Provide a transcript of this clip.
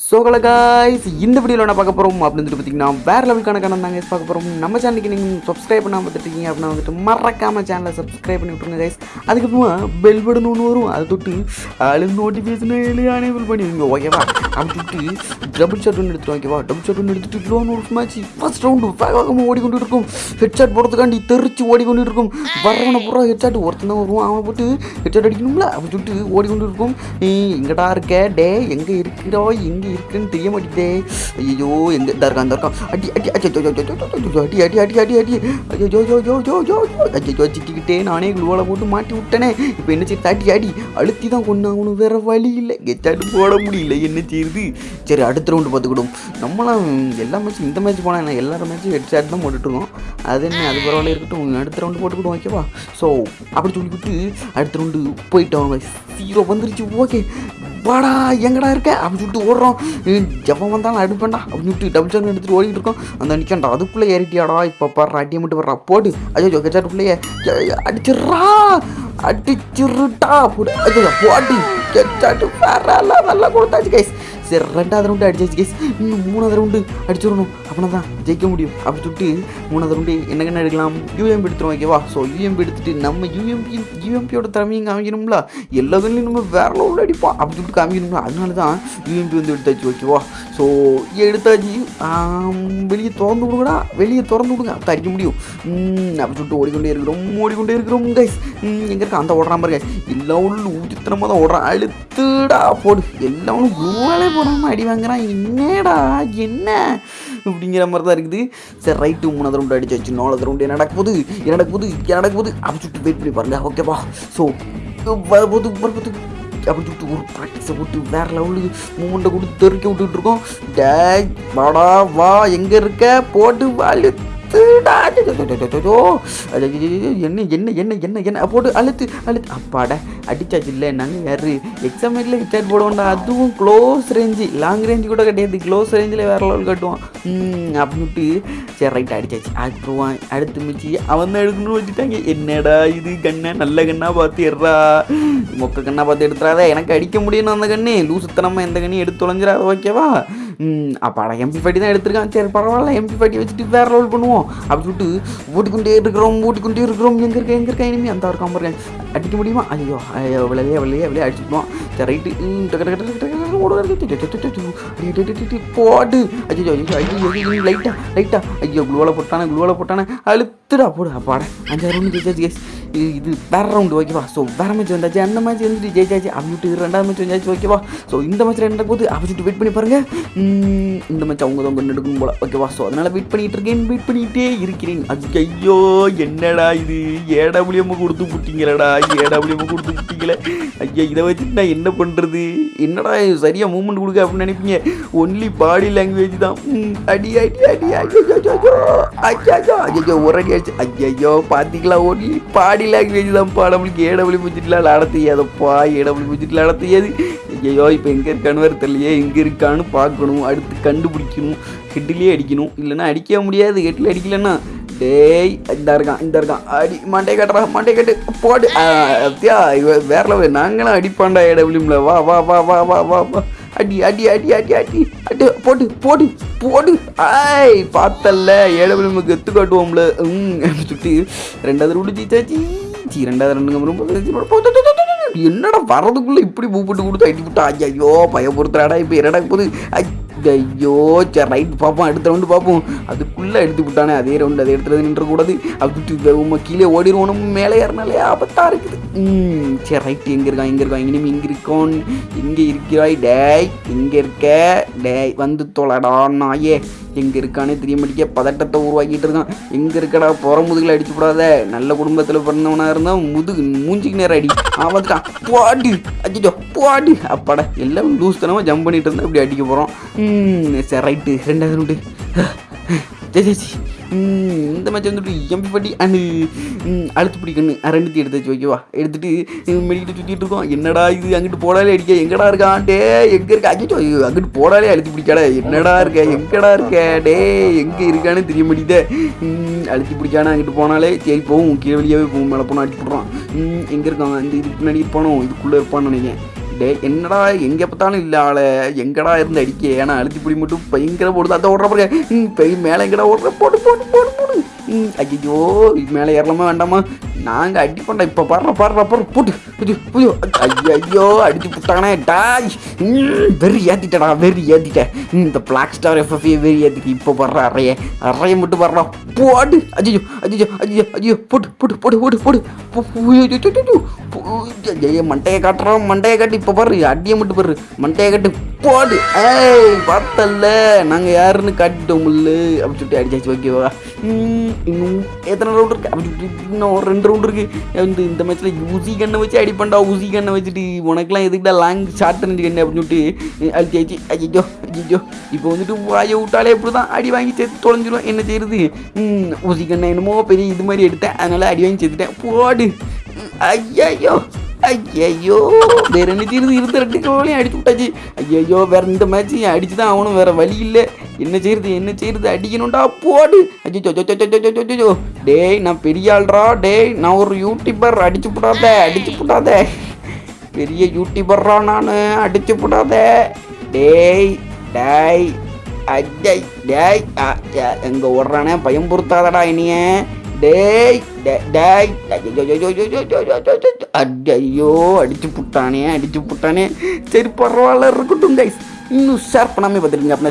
So guys இந்த வீடியோவில் என்ன பார்க்க போகிறோம் அப்படின்னு சொல்லிட்டு பார்த்தீங்கன்னா வேறு லெவலுக்கான கணம் தாங்க பார்க்க போகிறோம் நம்ம சேனலுக்கு நீங்கள் சப்ஸ்கிரைப் பண்ணாமல் பார்த்துருக்கீங்க அப்படின்னா வந்துட்டு மறக்காம சேனலை சப்ஸ்கிரைப் பண்ணி விட்ருங்க கைஸ் அதுக்கப்புறமா பெல் பட்டன் ஒன்று வரும். அதை தொட்டு அது நோட்டிஃபிகேஷன் அனேபிள் பண்ணிடுங்க ஓகேவா அப்படி தொட்டு டபுள் ஷாட் ஒன்று எடுத்துட்டு ஓகேவா டபுள் ஷாட் ஒன்று எடுத்துட்டு லோன் ஒரு மேட்ச் ஃபர்ஸ்ட் ரவுண்டு வேகமாக ஓடிக்கொண்டு இருக்கும். ஹெட்ஷாட் போடுறதுக்காண்டி தெரிச்சு ஓடிக்கொண்டு இருக்கும். வரவனை பூரா ஹெட்ஷாட் ஒருத்தன் தான் வருவான். அவன் போட்டு ஹெட்ஷாட் அடிக்கணும்ல? அப்படி சொல்லிட்டு ஓடிக்கொண்டு இருக்கும். நீ எங்கடா இருக்க? டே எங்கே இருக்கிறோ எங்கே எங்கே இருக்குன்னு தெரிய மாட்டேதே ஐயோ எங்கே தான் இருக்கான் இருக்கா அடி அடி அடி அடி அடி அடி அடி ஐயோ ஜோ ஜோ ஜோ ஜோ ஜோ ஐயோ சிக்கிக்கிட்டே நானே குளோவில் போட்டு மாட்டி விட்டேனே இப்போ என்ன சரி அடி அடி அழுத்தி தான் கொண்டு வேற வழி இல்லை கெச்சாட்டு போட முடியல என்ன செய்யுது சரி அடுத்த ரவுண்டு பார்த்துக்கிடும் நம்மளாம் எல்லா மேட்ச்சும் இந்த மேட்ச் போனால் என்ன எல்லா மேட்ச்சும் ஹெட்ஷாட் தான் போட்டுட்ருக்கோம் அது என்ன அது பரவாயில்ல இருக்கட்டும் அடுத்த ரவுண்டு போட்டுக்கிட்டோம் ஓகேவா ஸோ அப்படி சொல்லிவிட்டு அடுத்த ரவுண்டு போயிட்டோம் சீரோ வந்துருச்சு ஓகே வாடா எங்கடா இருக்க? அப்படின்னு சொல்லிட்டு ஓடுறோம். ஜப்பம் வந்தாலும் அடுப்பேன்டா அப்படின்னு சொல்லிட்டு டபுள் சார் எடுத்துட்டு ஓடிட்டு இருக்கோம். அந்த நிற்கண்டா அதுக்குள்ளே ஏறிட்டியாடா இப்போ பாரு அடியை மட்டும் வர்றா போடு. ஐயோ கெச்சாட்டுக்குள்ளேயே அடிச்சிடுறா. அடிச்சிருட்டா போடு. ஐயோ போட்டு கெச்சாட்டு வேற நல்லா கொடுத்தாச்சு கைஸ் சரி ரெண்டாவது ரவுண்டு அடிச்சாச்சு கேஸ் இன்னும் மூணாவது ரவுண்டு அடிச்சிடணும் அப்படின்னா தான் ஜெயிக்க முடியும். அப்படி சொல்லிட்டு மூணாவது ரவுண்டு என்னென்ன எடுக்கலாம். யூஎம்பி எடுத்துரும் ஓகேவா ஸோ யூஎம்பி எடுத்துட்டு நம்ம யூஎம்பி யூஎம்பியோட திறமையும் காமிக்கணும்ல? எல்லா கண்ணிலையும் நம்ம வேற லெவலில் அடிப்போம். அப்படி சொல்லிட்டு காமிக்கணும்ல? அதனால தான் யூஎம்பி வந்து எடுத்தாச்சு ஓகேவா ஸோ எடுத்தாச்சு. வெளியே திறந்து விடுங்கடா. வெளியே திறந்து விடுங்க. அப்போ அடிக்க முடியும். ம், அப்படி சொல்லிட்டு ஓடிக்கொண்டே இருக்கிறோம். ஓடிக்கொண்டே இருக்கிறோம் கைஸ் எங்கே இருக்க? அந்த ஓடுறான் பாருங்க. எல்லா உள்ள ஊற்றித்தனமாக தான் ஓடுறான். அழுத்துடா போடு. எல்லாரும் குருவாலே போடாமல் அடி வாங்குறான்? என்னடா? என்ன? அப்படிங்கிற மாதிரி தான் இருக்குது. சரி ரைட்டு மூணாவது ரவுண்டு அடிச்சாச்சு நாலாவது ரவுண்டு என்ன நடக்க போகுது? என்ன நடக்க போகுது? என்ன நடக்க போகுது? அப்படி சொல்லிட்டு வெயிட் பண்ணி பாருங்க. ஓகேவா ஸோ வரபோது வரபோது அப்படி சொல்லிட்டு ஒரு ப்ராக்டிஸை போட்டு வேற லெவலுக்கு மூமெண்ட்டை கொடுத்து தெருக்கி விட்டுட்டு இருக்கோம். டே வாடா வா. எங்கே இருக்க? போட்டு அழுத்துடா என்ன என்ன என்ன என்ன என்ன? போட்டு அழுத்து அழுத்து. அப்பாடா அடிச்சாச்சு இல்லை நாங்கள் யாரு? எக்ஸாமேட்டில் ஹிட்டாட் போடுவோம்டா. அதுவும் க்ளோஸ் ரேஞ்சு லாங் ரேஞ்சு கூட கிடையாது. க்ளோஸ் ரேஞ்சில் வேற லெவல் கட்டுவான். அப்படின்ட்டு சரி ரைட் அடிச்சாச்சு. அப்புறம் அடுத்து மிச்சி அவன் தான் எடுக்கணும்னு வச்சுட்டாங்க என்னடா இது கண்ணை நல்ல கண்ணா பார்த்து எடுறா? மொக்க கண்ணா பார்த்து எடுத்துறாத. எனக்கு அடிக்க முடியணும் அந்த கண்ணு. லூசுத்தனமாக எந்த கண்ணையும் எடுத்து தொலைஞ்சிடாத ஓகேவா? அப்பாடா எம்பி பாட்டி தான் எடுத்திருக்கான். சரி பரவாயில்ல எம்பி பாட்டி வச்சுட்டு வேற ரோல் பண்ணுவோம். அப்படி சொல்லிட்டு ஓட்டிக்கொண்டே இருக்கிறோம் ஓட்டிக்கொண்டே இருக்கிறோம். எங்கே இருக்க எங்கே இருக்கா இனிமே அந்த இருக்காம இருக்கேன் அடிக்க முடியுமா? ஐயோ ஐயோ விளையே விளையே விளையே அடிச்சுடுவோம் சரி ரைட்டு போட்டு ஐயோ ஐயோ ஐயோ லைட்டா லைட்டா ஐயோ குளுவால போட்டானே குளுவால போட்டானே. அழுத்துடா போடு அப்பாடா அஞ்சாறு ரவுண்டு ஜெயிச்சாச்சு கேஸ் இது இது வேறு ரவுண்டு ஓகேவா ஸோ வேற மேட்ச் வந்தாச்சு அந்த மேட்ச் வந்துட்டு ஜெயிச்சாச்சு அப்படின்ட்டு ரெண்டாவது மேட்ச் வந்தாச்சு ஓகேவா ஸோ இந்த மேட்ச் ரெண்டு போது அப்படின்ட்டு வெயிட் பண்ணி பாருங்க இந்த மேட்ச் அவங்க தான் கொண்டு எடுக்கணும் போல ஓகேவா ஸோ அதனால் வெயிட் பண்ணிட்டு இருக்கேன் வெயிட் பண்ணிகிட்டே இருக்கிறேன் அது ஐயோ என்னடா இது ஏடபிள்யூஎம் கொடுத்து புட்டிங்களடா ஏடபிள்யூஎம் கொடுத்து புட்டிங்களே ஐயா இதை வச்சுட்டு நான் என்ன பண்ணுறது என்னடா சரியாக சரியா கொடுக்க அப்படின்னு நினைப்பீங்க ஒன்லி பாடி லாங்குவேஜ் தான் ம், அடி அடி அடி ஐயோ ஐயோ ஐயோ ஒரு அடி லாங்குவேஜ் ஐயோ பார்த்தீங்களா ஒன்லி பாடி லாங்குவேஜ் தான் நம்மளுக்கு ஏடபிள்யூ முடிச்சுட்டுலாம் விளாட தெரியாதப்பா ஏடபிள்யூ முடிச்சுட்டு விளாட தெரியாது. ஐயோ இப்போ எங்கே இருக்கான்னு வேறு தெரியலையே. எங்கே இருக்கான்னு பார்க்கணும். அடுத்து கண்டுபிடிக்கணும். ஹெட்லேயே அடிக்கணும். இல்லைன்னா அடிக்க முடியாது. ஹெட்டில் அடிக்கலன்னா டேய் இந்த இருக்கான் இந்த இருக்கான். அடி மண்டை கட்டுறா மண்டை கட்டு. போடு. அத்தியா வேற லெவல் நாங்களும் அடிப்பாண்டா ஏடபிள்யூமில் வா வா வா வா வா வா வா. அடி அடி அடி அடி அடி. அடி போடு போடு போடு. ஆய் பார்த்தல்ல. ஏடபிள்யூமுக்கு எத்து காட்டுவோம்ல. ம் சுட்டி. ரெண்டாவது ரூடு ஜீச்சாச்சி ஜி ரெண்டாவது ரெண்டு ரொம்ப என்னடா வரதுக்குள்ள இப்படி பூ போட்டு கொடுத்து அடி விட்டா ஐயோ பயப்படுத்துறாடா இப்போ என்னடா போகுது? ஐயோ சரி ரைட் பார்ப்போம் அடுத்த ரவுண்டு பார்ப்போம் அதுக்குள்ளே எடுத்து விட்டானே அதே ரவுண்டு அதை எடுத்துறது நின்றக்கூடாது அப்படி உமா கீழே ஓடிடுவோம் நம்ம மேலே ஏறினாலே ஆபத்தாக இருக்குது. ம் சரி ரைட் எங்கே இருக்கான் எங்கே இருக்கான்? இனிமே இங்கே இருக்கோன். இங்கே இருக்கிறாய் டேய் இங்கே இருக்க. டேய் வந்து தொலைடா நாயே. எங்கே இருக்கானே தெரிய மாட்டேங்க பதட்டத்தை உருவாக்கிட்டு இருக்கான்? எங்கே இருக்கடா? புற முதுகில் அடிச்சு விடாத நல்ல குடும்பத்தில் பிறந்தவனாக இருந்தால் முதுகு மூஞ்சிக்கு நேரம் அடி. ஆமாத்துட்டான் போட்டு அச்சோ போடு. அப்பாடா எல்லாம் லூஸ் தனமாக ஜம்ப் பண்ணிட்டு இருந்தால் இப்படி அடிக்க போகிறோம் சரி ரைட்டு ரெண்டாவது ரவுண்டு ஜெய் ஜெய் இந்த மேட்ச் வந்துட்டு எம்பி பட்டி அண்டு அழுத்து பிடிக்கணு ரெண்டுத்தையும் எடுத்து வச்சு ஓகேவா எடுத்துட்டு மெடிக்கிட்டு சுற்றிட்டு இருக்கோம். என்னடா இது? அங்கிட்டு போடாலே அடிக்க எங்கடா இருக்கான்? டே எங்கே இருக்க? அச்சோ அங்கிட்டு போடாலே அழுத்து பிடிக்காடா என்னடா இருக்க? எங்கடா இருக்க? டே எங்கே இருக்கான்னு தெரிய மாட்டேதே ம், அழுத்தி பிடிக்கானா அங்கிட்டு போனாலே சரி போகும் கீழே வெளியாவே போகும் மேலே போனால் அடிச்சு விட்றான் எங்கே இருக்கான்? இந்த இதுக்கு முன்னாடி போனோம் இதுக்குள்ளே இருப்பான்னு நினைக்கிறேன். டே என்னடா எங்கே பார்த்தாலும் இல்லை ஆளை. எங்கடா இருந்து அடிக்க ஏன்னா அழுத்தி பிடி மட்டும் பயங்கர போடுது. அதை ஓடுற பாருங்க. ம், பெய் மேலே எங்கடா ஓடுற? போடு போடு போடு போடு. ம், ஐயோ மேலே ஏறலாமா வேண்டாமா? நாங்கள் அடிப்பண்டா பண்ண இப்போ பாடுற பாடுற பாரு போட்டு ஐயோ ஐயோ அடிச்சு புட்டானே டாய் வெறி ஏற்றிட்டடா வெறி ஏற்றிட்டேன் இந்த பிளாக் ஸ்டார் எஃப்எஃப்ஏ வெறி ஏற்றிட்டு இப்போ வர்ற அறைய. அறைய மட்டும் வர்றா போடு. அஜிஜோ அஜிஜோ அஜிஜோ அஜியோ போட்டு போட்டு போட்டு போட்டு போடு. ஐயோ, மண்டையை காட்டுறோம் மண்டையை காட்டி இப்போ பாரு. அடியை மட்டும் பாரு. மண்டையை காட்டு போடு. ஏய் பார்த்தல நாங்கள் யாருன்னு காட்டிட்டோம்ல முல்லு அப்படி சொல்லிட்டு அடிச்சாச்சு ஓகேவா இன்னும் எத்தனை ரவுண்ட் இருக்கு? அப்படி சொல்லிட்டு இன்னும் ரெண்டு ரவுண்ட் இருக்கு. இந்த இந்த மேட்ச்சில் ஊசி கண்ணை வச்சு அடிப்பண்டா ஊசி கண்ணை வச்சுட்டு உனக்கெல்லாம் எதுக்குடா லாங் ஷார்ட் கண்ணு கண்ணு அப்படின்னு சொல்லிட்டு அழிச்சு ஆச்சு ஐயோ ஐயோ இப்போ வந்துட்டு வாயை விட்டாலே இப்படி தான் அடி வாங்கி சேர்த்து தொலைஞ்சிரும். என்ன செய்யுது ஊசி கண்ணை என்னமோ பெரிய இது மாதிரி எடுத்தேன். அதனால அடி வாங்கி சேர்த்துட்டேன். போடு. ஐயோ ஐயோ வேற என்ன செய்யுது இருந்த ரெண்டு கோலையும் அடிச்சு விட்டாச்சு. ஐயோ வேற இந்த மேட்ச் அடிச்சு தான் ஆகணும்? வேற வழி இல்லை. என்ன செய்யறது என்ன செய்யறது அடிக்கணும்டா போடு அஜிச்சோ டேய் நான் பெரிய ஆள்றா டேய் நான் ஒரு யூடியூபர் அடிச்சு போடாத அடிச்சு போடாத பெரிய யூடியூபர்ரா நான் அடிச்சு போடாத டேய் டேய் அஜய் டேய் அ, எங்க ஓடுறானே பயம் பொறுத்தாதடா இனிய டேய் டே- டேய் ஐயோ அடிச்சு புட்டானே அடிச்சு புட்டானே சரி பரவாயில்ல இருக்கட்டும் கைஸ் இன்னும் ஷேர் பண்ணாமல் பார்த்துருங்க அப்படின்னா